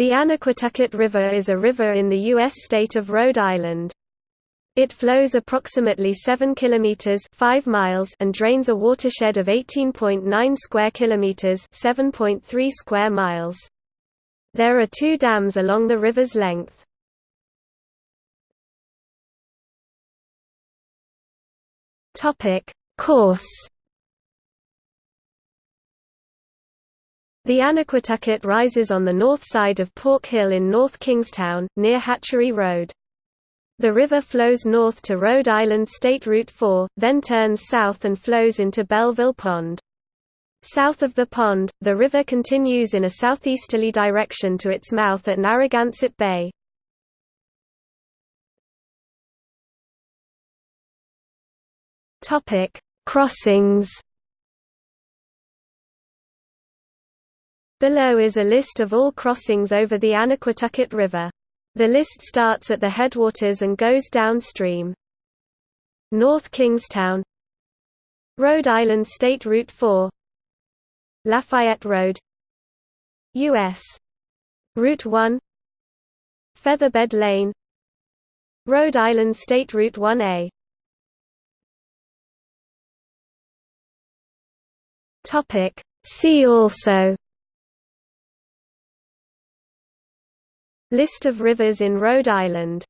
The Annaquatucket River is a river in the U.S. state of Rhode Island. It flows approximately 7 kilometers 5 miles and drains a watershed of 18.9 square kilometers 7.3 square miles. There are two dams along the river's length. Topic: Course The Annaquatucket rises on the north side of Pork Hill in North Kingstown, near Hatchery Road. The river flows north to Rhode Island State Route 4, then turns south and flows into Belleville Pond. South of the pond, the river continues in a southeasterly direction to its mouth at Narragansett Bay. Crossings Below is a list of all crossings over the Annaquatucket River. The list starts at the headwaters and goes downstream. North Kingstown. Rhode Island State Route 4 Lafayette Road. U.S. Route 1 Featherbed Lane. Rhode Island State Route 1A See also List of rivers in Rhode Island